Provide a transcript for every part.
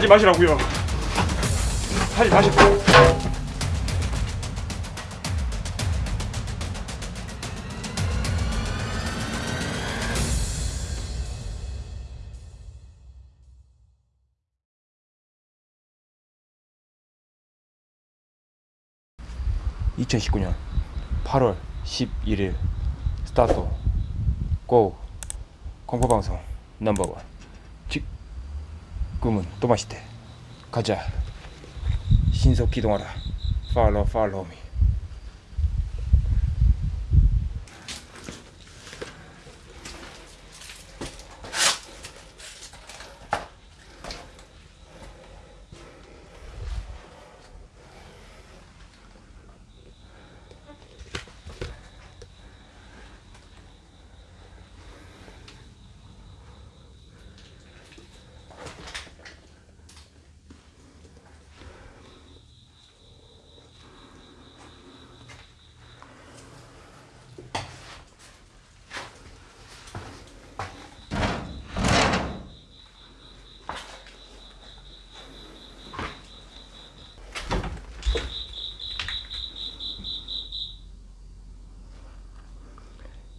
하지 마시라고요. 하지 마시고. (2019년 8월 11일) 스타트 고 공포방송 넘버원 지금은 또 맛있대. 가자. 신속 기동하라. 팔로우 팔로우 미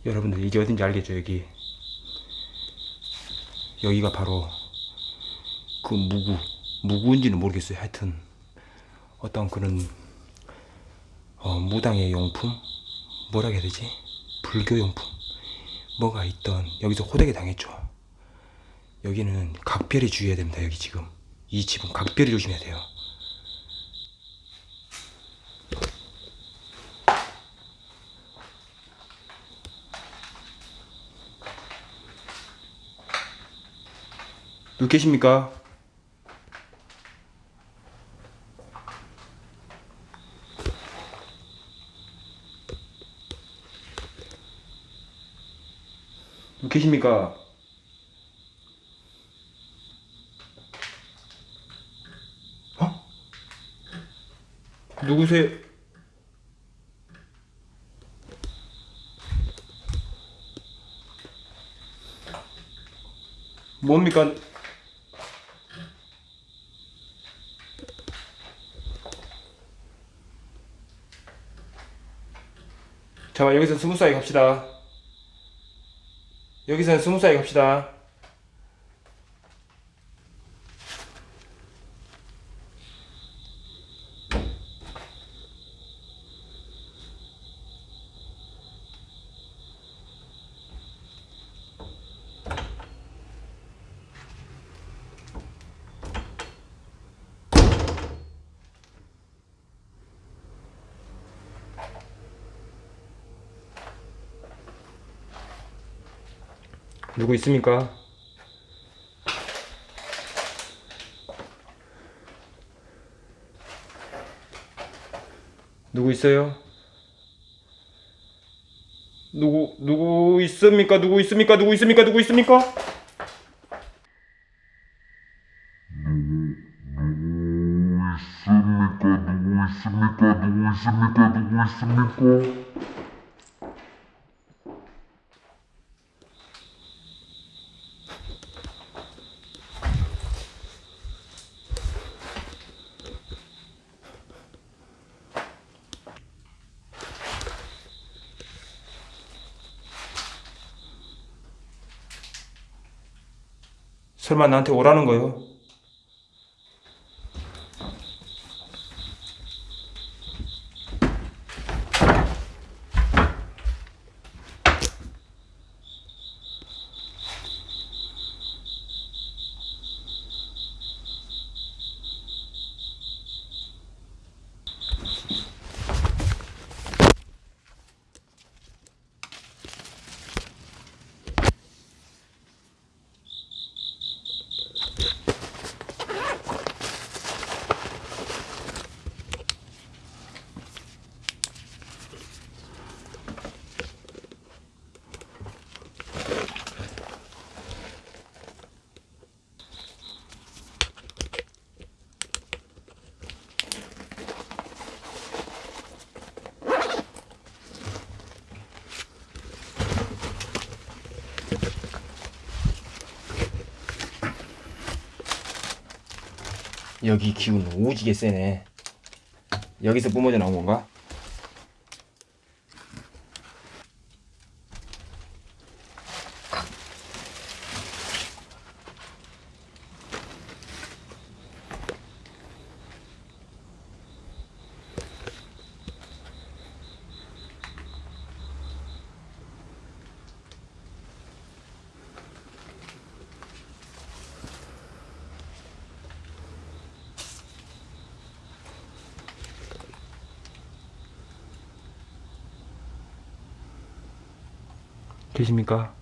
여러분들 이게 어딘지 알겠죠 여기? 여기가 바로 그 무구 무구인지는 모르겠어요. 하여튼 어떤 그런 어, 무당의 용품? 뭐라 해야 되지? 불교 용품? 뭐가 있던 여기서 호되게 당했죠. 여기는 각별히 주의해야 됩니다 여기 지금. 이 집은 각별히 조심해야 돼요 누구 계십니까? 누구 계십니까? 어? 누구세요? 뭡니까? 잠깐 여기서 스무스하게 갑시다. 여기서는 스무스하게 갑시다 누구 있습니까? 누구 있어요? 누구 누구 있습니까? 누구 있습니까? 누구 있습니까? 누구 있습니까? 있습니까? 누구 있습니까? 누구 있습니까? 누구 있습니까? 설마 나한테 오라는 거요? 여기 기운 오지게 세네. 여기서 뿜어져 나온 건가? 계십니까?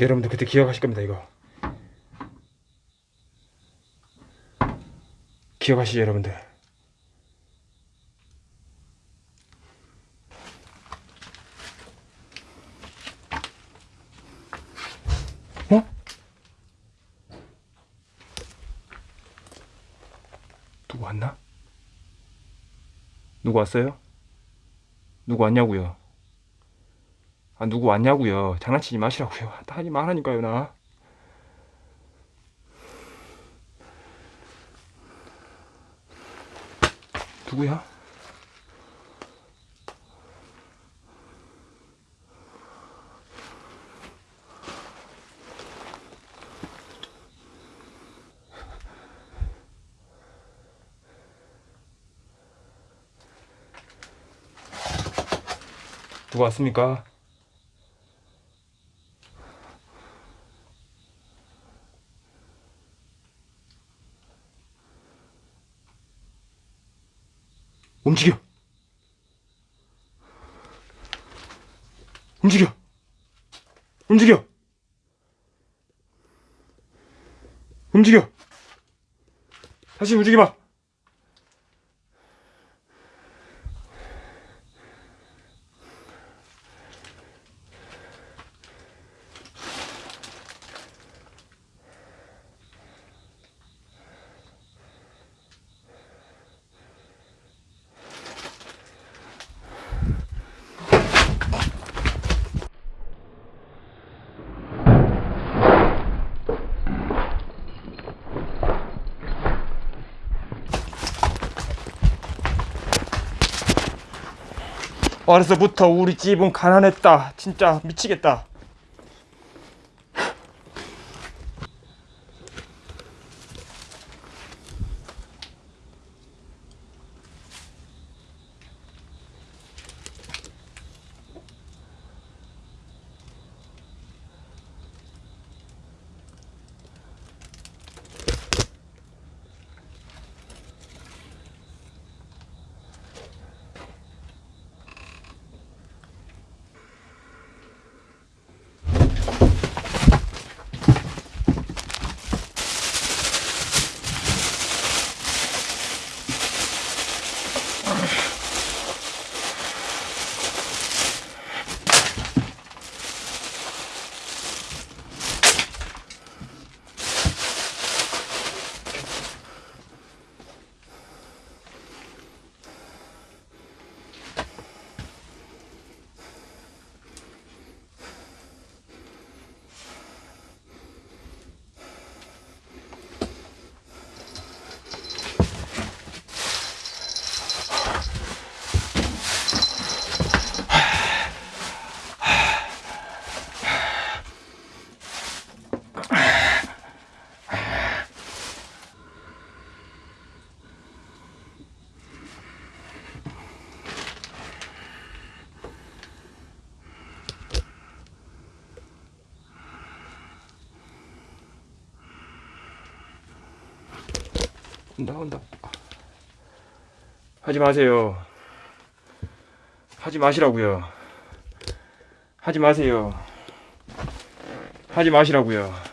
여러분들 그때 기억하실 겁니다 이거 기억하시죠 여러분들 어? 누구 왔나? 누구 왔어요? 누구 왔냐고요? 아 누구 왔냐고요? 장난치지 마시라고요. 나 하지 말라니까요 나. 누구야? 누가 왔습니까? 움직여! 움직여! 움직여! 움직여! 다시 움직여봐! 어려서부터 우리 집은 가난했다. 진짜 미치겠다. 온다 온다. 하지 마세요. 하지 마시라고요. 하지 마세요. 하지 마시라고요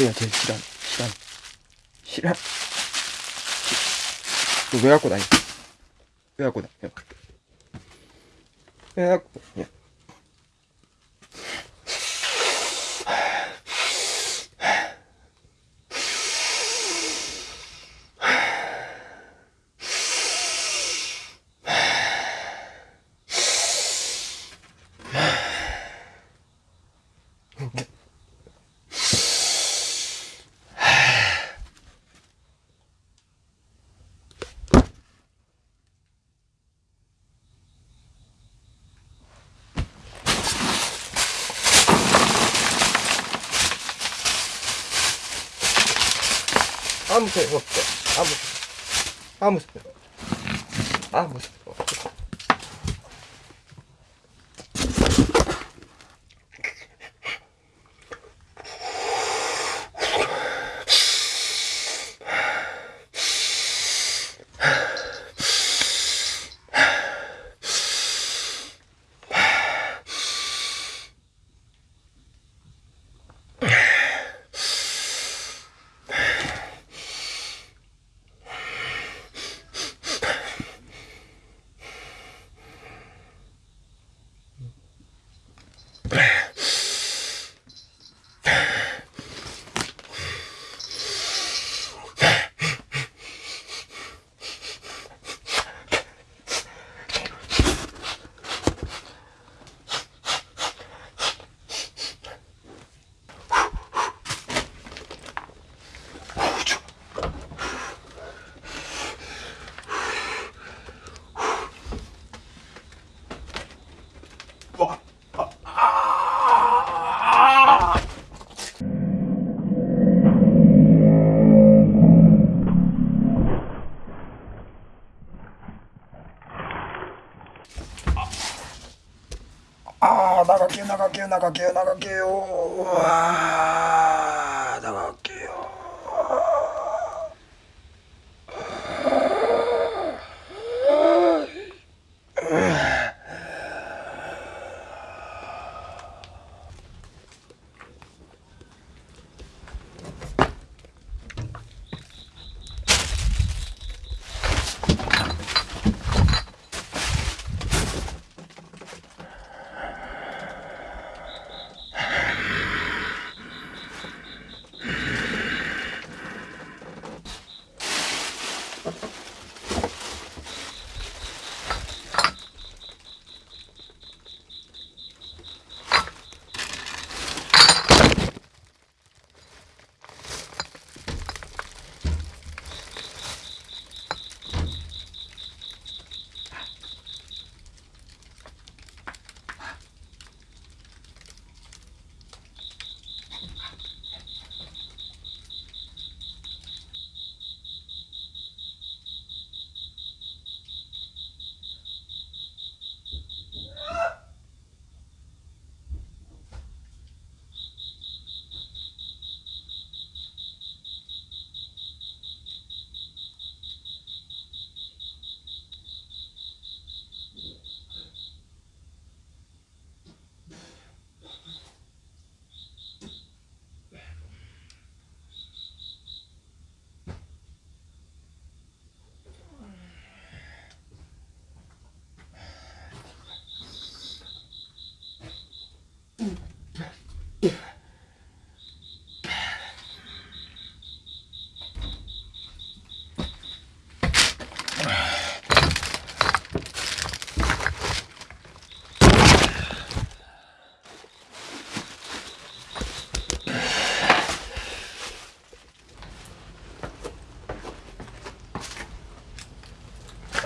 내가 제일 싫어하는 싫어하는 싫어 너왜 갖고 다니 왜 갖고 다녀? 왜 갖고 다녀 아무 소용 없어 아무 아무 소용 아무 소용 없어 아 나갈게 요 나갈게요 나갈게요 나갈게요 아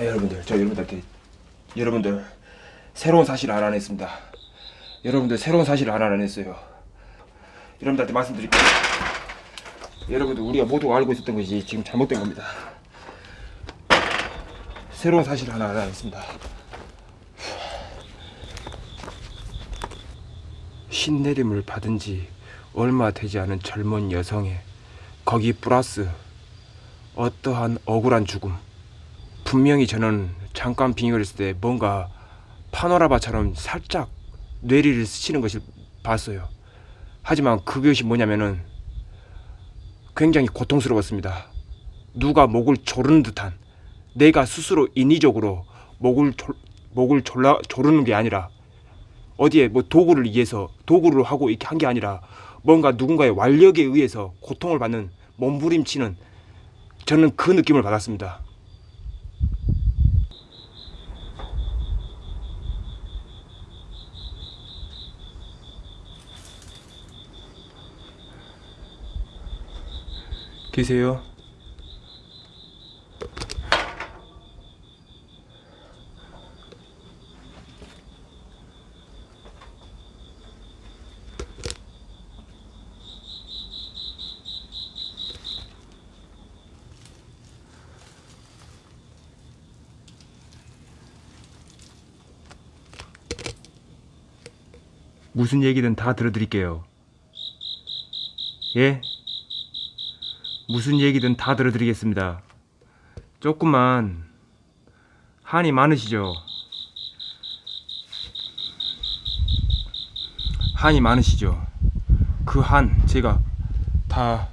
아, 여러분들 저 여러분들한테 여러분들 새로운 사실을 알아냈습니다. 여러분들 새로운 사실을 알아냈어요. 여러분들한테 말씀드릴게요. 여러분들 우리가 모두 알고 있었던 것이 지금 잘못된 겁니다. 새로운 사실을 하나 알아냈습니다. 신내림을 받은 지 얼마 되지 않은 젊은 여성의 거기 플러스 어떠한 억울한 죽음 분명히 저는 잠깐 빙의를 했을 때 뭔가 파노라마처럼 살짝 뇌리를 스치는 것을 봤어요 하지만 그것이 뭐냐면은 굉장히 고통스러웠습니다 누가 목을 조르는 듯한 내가 스스로 인위적으로 목을 졸, 목을 졸라, 조르는 게 아니라 어디에 뭐 도구를 위해서 도구를 하고 이렇게 한 게 아니라 뭔가 누군가의 완력에 의해서 고통을 받는 몸부림치는 저는 그 느낌을 받았습니다. 계세요? 무슨 얘기든 다 들어드릴게요. 예? 무슨 얘기든 다 들어드리겠습니다. 조금만 한이 많으시죠? 한이 많으시죠? 그 한 제가 다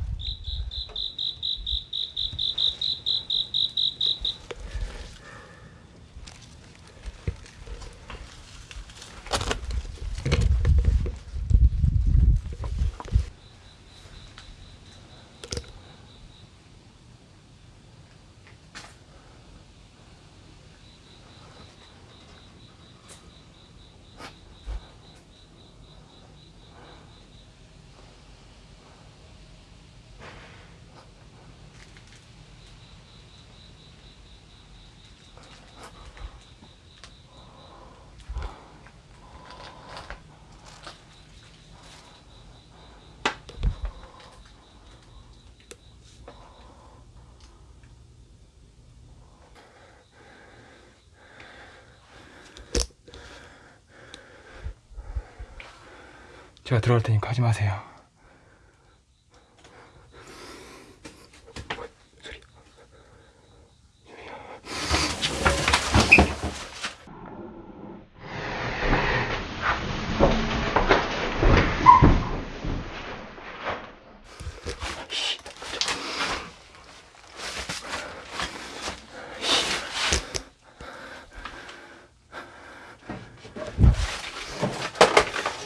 제가 들어갈 테니까 하지 마세요.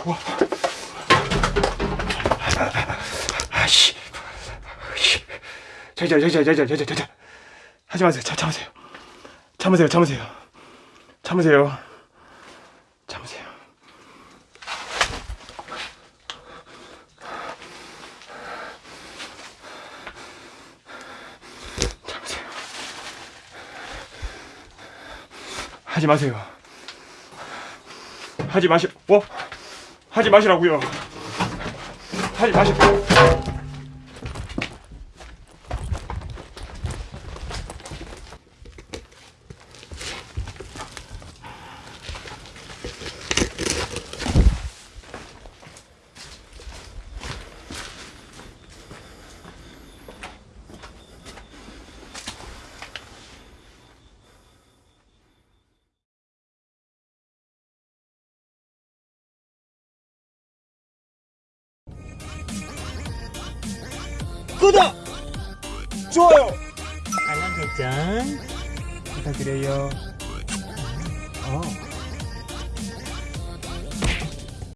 아 저기 저기 저기 저기 저기 저기 저기 하지 마세요. 참 참으세요. 참으세요. 참으세요. 참으세요. 참으세요. 참으세요. 하지 마세요. 하지 마시, 뭐? 하지 마시라고요. 하지 마시고. 좋아요! 알람 설정 부탁드려요. 어